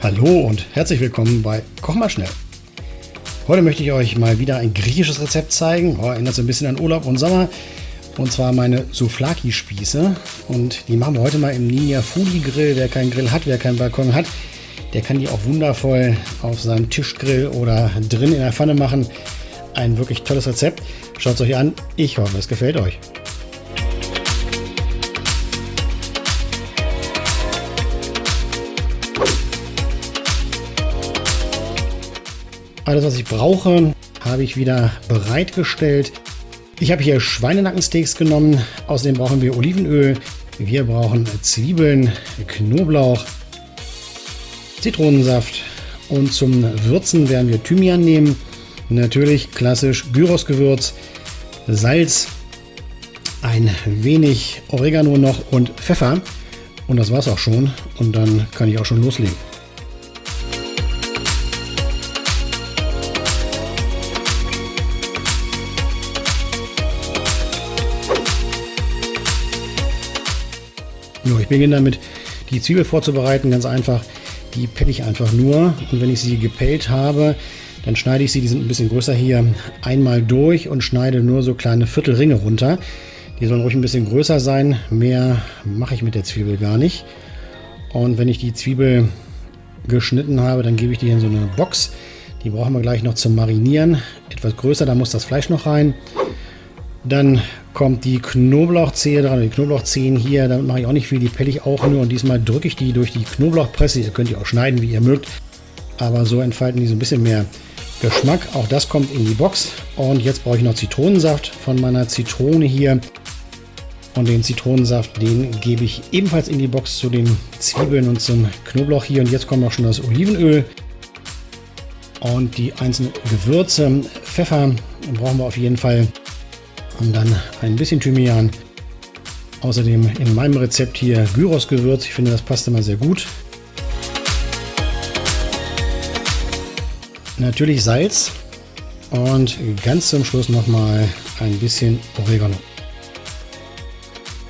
Hallo und herzlich willkommen bei Koch mal schnell. Heute möchte ich euch mal wieder ein griechisches Rezept zeigen. Oh, erinnert so ein bisschen an Urlaub und Sommer. Und zwar meine Souflaki-Spieße. Und die machen wir heute mal im Ninja Foodie Grill. Wer keinen Grill hat, wer keinen Balkon hat, der kann die auch wundervoll auf seinem Tischgrill oder drin in der Pfanne machen. Ein wirklich tolles Rezept. Schaut es euch an. Ich hoffe, es gefällt euch. Alles, was ich brauche, habe ich wieder bereitgestellt. Ich habe hier Schweinenackensteaks genommen. Außerdem brauchen wir Olivenöl. Wir brauchen Zwiebeln, Knoblauch, Zitronensaft. Und zum Würzen werden wir Thymian nehmen. Natürlich klassisch Gyrosgewürz, Salz, ein wenig Oregano noch und Pfeffer. Und das war es auch schon. Und dann kann ich auch schon loslegen. Ich beginne damit, die Zwiebel vorzubereiten. Ganz einfach, die pelle ich einfach nur. Und wenn ich sie gepellt habe, dann schneide ich sie, die sind ein bisschen größer hier, einmal durch und schneide nur so kleine Viertelringe runter. Die sollen ruhig ein bisschen größer sein. Mehr mache ich mit der Zwiebel gar nicht. Und wenn ich die Zwiebel geschnitten habe, dann gebe ich die in so eine Box. Die brauchen wir gleich noch zum Marinieren. Etwas größer, da muss das Fleisch noch rein. Dann kommt die Knoblauchzehe dran, die Knoblauchzehen hier, damit mache ich auch nicht viel, die pelle ich auch nur und diesmal drücke ich die durch die Knoblauchpresse. Ihr könnt die auch schneiden, wie ihr mögt, aber so entfalten die so ein bisschen mehr Geschmack. Auch das kommt in die Box und jetzt brauche ich noch Zitronensaft von meiner Zitrone hier. Und den Zitronensaft, den gebe ich ebenfalls in die Box zu den Zwiebeln und zum Knoblauch hier. Und jetzt kommt auch schon das Olivenöl und die einzelnen Gewürze. Pfeffer brauchen wir auf jeden Fall. Und dann ein bisschen Thymian. Außerdem in meinem Rezept hier Gyros-Gewürz. Ich finde, das passt immer sehr gut. Natürlich Salz. Und ganz zum Schluss nochmal ein bisschen Oregano.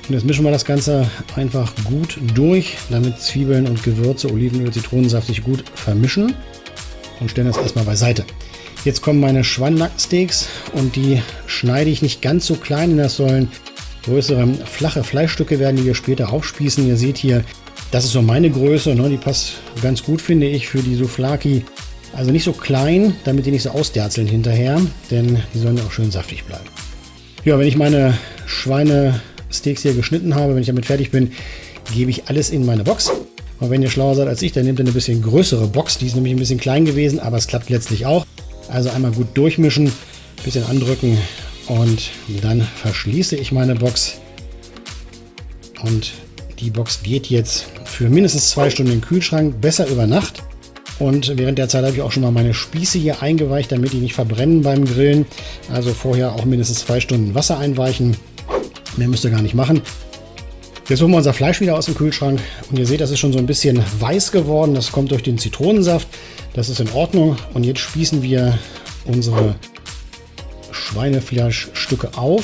Und jetzt mischen wir das Ganze einfach gut durch, damit Zwiebeln und Gewürze, Olivenöl, Zitronensaft sich gut vermischen. Und stellen das erstmal beiseite. Jetzt kommen meine Schweinenackensteaks und die schneide ich nicht ganz so klein. Das sollen größere, flache Fleischstücke werden, die wir später aufspießen. Ihr seht hier, das ist so meine Größe. Ne? Die passt ganz gut, finde ich, für die Souflaki. Also nicht so klein, damit die nicht so ausderzeln hinterher, denn die sollen ja auch schön saftig bleiben. Ja, wenn ich meine Schweinesteaks hier geschnitten habe, wenn ich damit fertig bin, gebe ich alles in meine Box. Und wenn ihr schlauer seid als ich, dann nehmt ihr eine bisschen größere Box. Die ist nämlich ein bisschen klein gewesen, aber es klappt letztlich auch. Also einmal gut durchmischen, bisschen andrücken und dann verschließe ich meine Box. Und die Box geht jetzt für mindestens zwei Stunden in den Kühlschrank, besser über Nacht. Und während der Zeit habe ich auch schon mal meine Spieße hier eingeweicht, damit die nicht verbrennen beim Grillen. Also vorher auch mindestens zwei Stunden Wasser einweichen. Mehr müsst ihr gar nicht machen. Jetzt holen wir unser Fleisch wieder aus dem Kühlschrank. Und ihr seht, das ist schon so ein bisschen weiß geworden. Das kommt durch den Zitronensaft. Das ist in Ordnung. Und jetzt spießen wir unsere Schweinefleischstücke auf.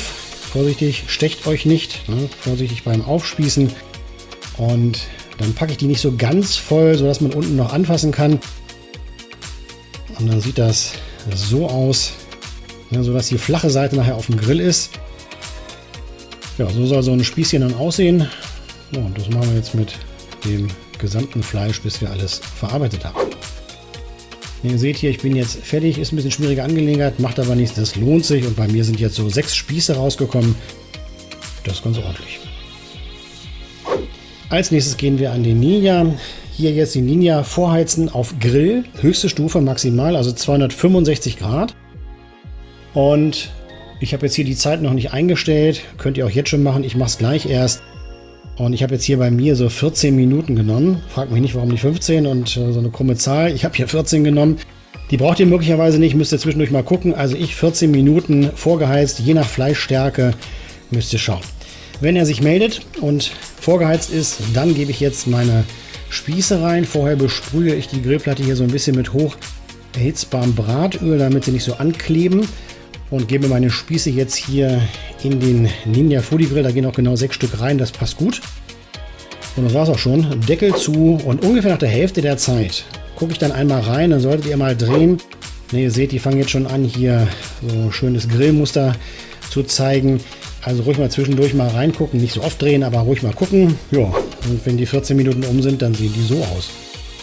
Vorsichtig, stecht euch nicht. Ne? Vorsichtig beim Aufspießen. Und dann packe ich die nicht so ganz voll, sodass man unten noch anfassen kann. Und dann sieht das so aus, ne, sodass die flache Seite nachher auf dem Grill ist. Ja, so soll so ein Spießchen dann aussehen. Ja, und das machen wir jetzt mit dem gesamten Fleisch, bis wir alles verarbeitet haben. Ihr seht hier, ich bin jetzt fertig. Ist ein bisschen schwierige Angelegenheit, macht aber nichts. Das lohnt sich. Und bei mir sind jetzt so sechs Spieße rausgekommen. Das ist ganz ordentlich. Als nächstes gehen wir an den Ninja. Hier jetzt die Ninja vorheizen auf Grill. Höchste Stufe maximal, also 265 Grad. Und ich habe jetzt hier die Zeit noch nicht eingestellt. Könnt ihr auch jetzt schon machen. Ich mache es gleich erst. Und ich habe jetzt hier bei mir so 14 Minuten genommen. Fragt mich nicht, warum die 15 und äh, so eine krumme Zahl. Ich habe hier 14 genommen. Die braucht ihr möglicherweise nicht, müsst ihr zwischendurch mal gucken. Also ich 14 Minuten vorgeheizt, je nach Fleischstärke müsst ihr schauen. Wenn er sich meldet und vorgeheizt ist, dann gebe ich jetzt meine Spieße rein. Vorher besprühe ich die Grillplatte hier so ein bisschen mit hoch erhitzbarem Bratöl, damit sie nicht so ankleben. Und gebe meine Spieße jetzt hier in den Ninja Foodie Grill. Da gehen auch genau sechs Stück rein, das passt gut. Und das war es auch schon. Deckel zu und ungefähr nach der Hälfte der Zeit gucke ich dann einmal rein, dann solltet ihr mal drehen. Ne, ihr seht, die fangen jetzt schon an, hier so ein schönes Grillmuster zu zeigen. Also ruhig mal zwischendurch mal reingucken, nicht so oft drehen, aber ruhig mal gucken. Ja, und wenn die 14 Minuten um sind, dann sehen die so aus.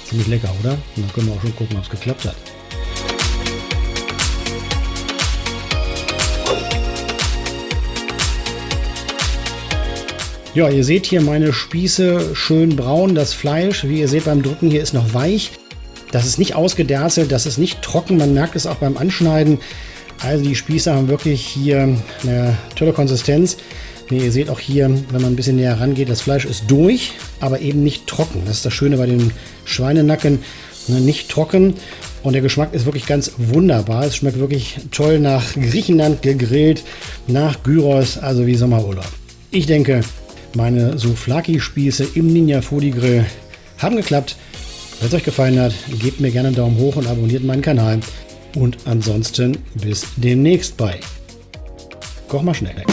Ziemlich lecker, oder? Und dann können wir auch schon gucken, ob es geklappt hat. Ja, ihr seht hier meine Spieße schön braun, das Fleisch. Wie ihr seht beim Drücken hier ist noch weich. Das ist nicht ausgederzelt, das ist nicht trocken. Man merkt es auch beim Anschneiden. Also die Spieße haben wirklich hier eine tolle Konsistenz. ihr seht auch hier, wenn man ein bisschen näher rangeht, das Fleisch ist durch, aber eben nicht trocken. Das ist das Schöne bei den Schweinenacken. Ne, nicht trocken und der Geschmack ist wirklich ganz wunderbar. Es schmeckt wirklich toll nach Griechenland gegrillt, nach Gyros, also wie Sommerurlaub. Ich denke, meine Souflaki-Spieße im Ninja Foodie Grill haben geklappt. Wenn es euch gefallen hat, gebt mir gerne einen Daumen hoch und abonniert meinen Kanal. Und ansonsten bis demnächst bei Koch mal schnell.